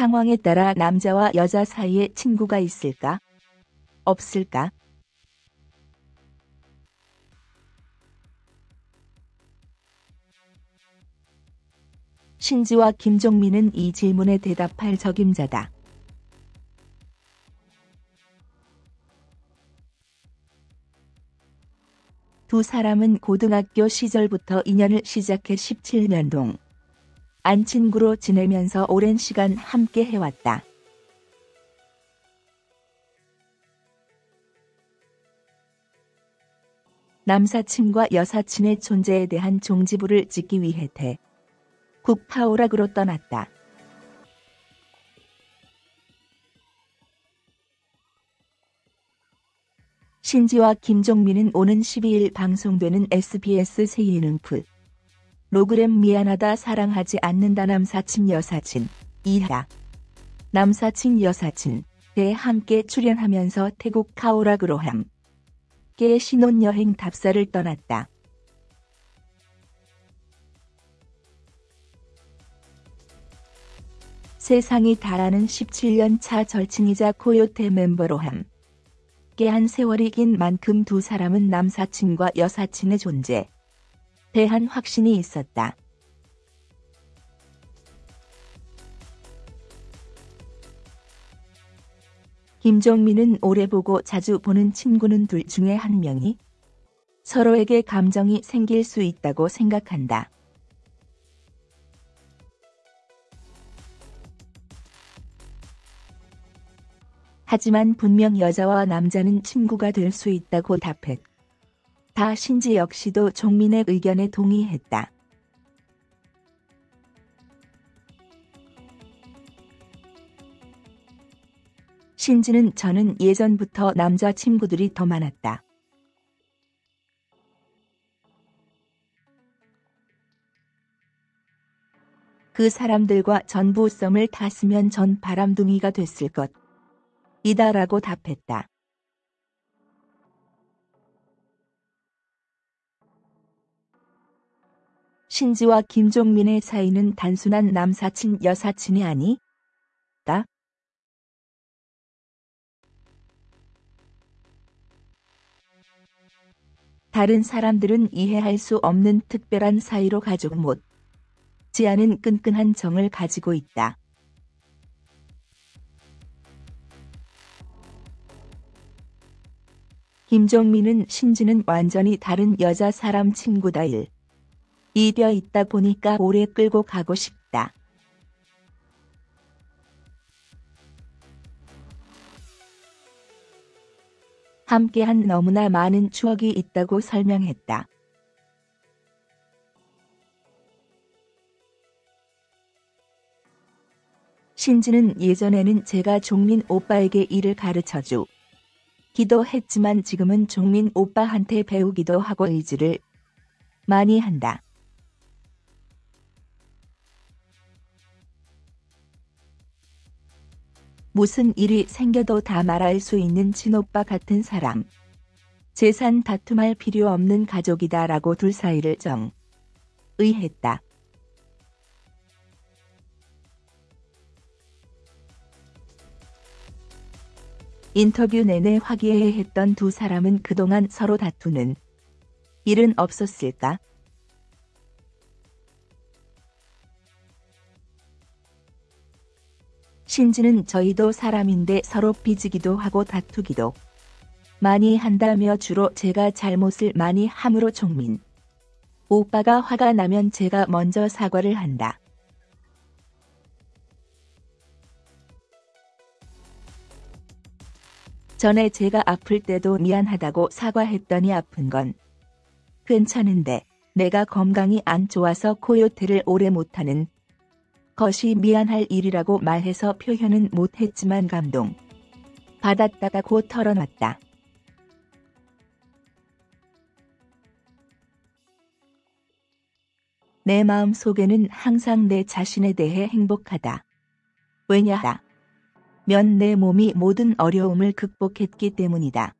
상황에 따라 남자와 여자 사이에 친구가 있을까? 없을까? 신지와 김종민은 이 질문에 대답할 적임자다. 두 사람은 고등학교 시절부터 인연을 시작해 17년 동 안 친구로 지내면서 오랜 시간 함께 해왔다. 남사친과 여사친의 존재에 대한 종지부를 찍기 위해 대 국파오락으로 떠났다. 신지와 김종민은 오는 12일 방송되는 SBS 새 예능 풀 로그램 미안하다 사랑하지 않는다 남사친 여사친 이하. 남사친 여사친 에 함께 출연하면서 태국 카오락으로 함께 신혼여행 답사를 떠났다. 세상이 다라는 17년 차 절친이자 코요테 멤버로 함께 한 세월이 긴 만큼 두 사람은 남사친과 여사친의 존재 대한 확신이 있었다. 김종민은 오래 보고 자주 보는 친구는 둘 중에 한 명이 서로에게 감정이 생길 수 있다고 생각한다. 하지만 분명 여자와 남자는 친구가 될 수 있다고 답했. 다 신지 역시도 종민의 의견에 동의했다. 신지는 저는 예전부터 남자 친구들이 더 많았다. 그 사람들과 전부 썸을 탔으면 전 바람둥이가 됐을 것. 이다라고 답했다. 신지와 김종민의 사이는 단순한 남사친 여사친이 아니? 다? 다른 사람들은 이해할 수 없는 특별한 사이로 가족 못 지 않은 끈끈한 정을 가지고 있다. 김종민은 신지는 완전히 다른 여자 사람 친구다 일. 이되어 있다 보니까 오래 끌고 가고 싶다. 함께한 너무나 많은 추억이 있다고 설명했다. 신지는 예전에는 제가 종민 오빠에게 일을 가르쳐주 기도 했지만 지금은 종민 오빠한테 배우기도 하고 의지를 많이 한다. 무슨 일이 생겨도 다 말할 수 있는 친오빠 같은 사람. 재산 다툼할 필요 없는 가족이다 라고 둘 사이를 정. 의했다. 인터뷰 내내 화기애애했던 두 사람은 그동안 서로 다투는 일은 없었을까? 신지는 저희도 사람인데 서로 삐지기도 하고 다투기도 많이 한다며 주로 제가 잘못을 많이 함으로 종민. 오빠가 화가 나면 제가 먼저 사과를 한다. 전에 제가 아플 때도 미안하다고 사과했더니 아픈 건 괜찮은데 내가 건강이 안 좋아서 코요테를 오래 못하는 것이 미안할 일이라고 말해서 표현은 못했지만 감동. 받았다가 곧 털어놨다. 내 마음 속에는 항상 내 자신에 대해 행복하다. 왜냐하 면 내 몸이 모든 어려움을 극복했기 때문이다.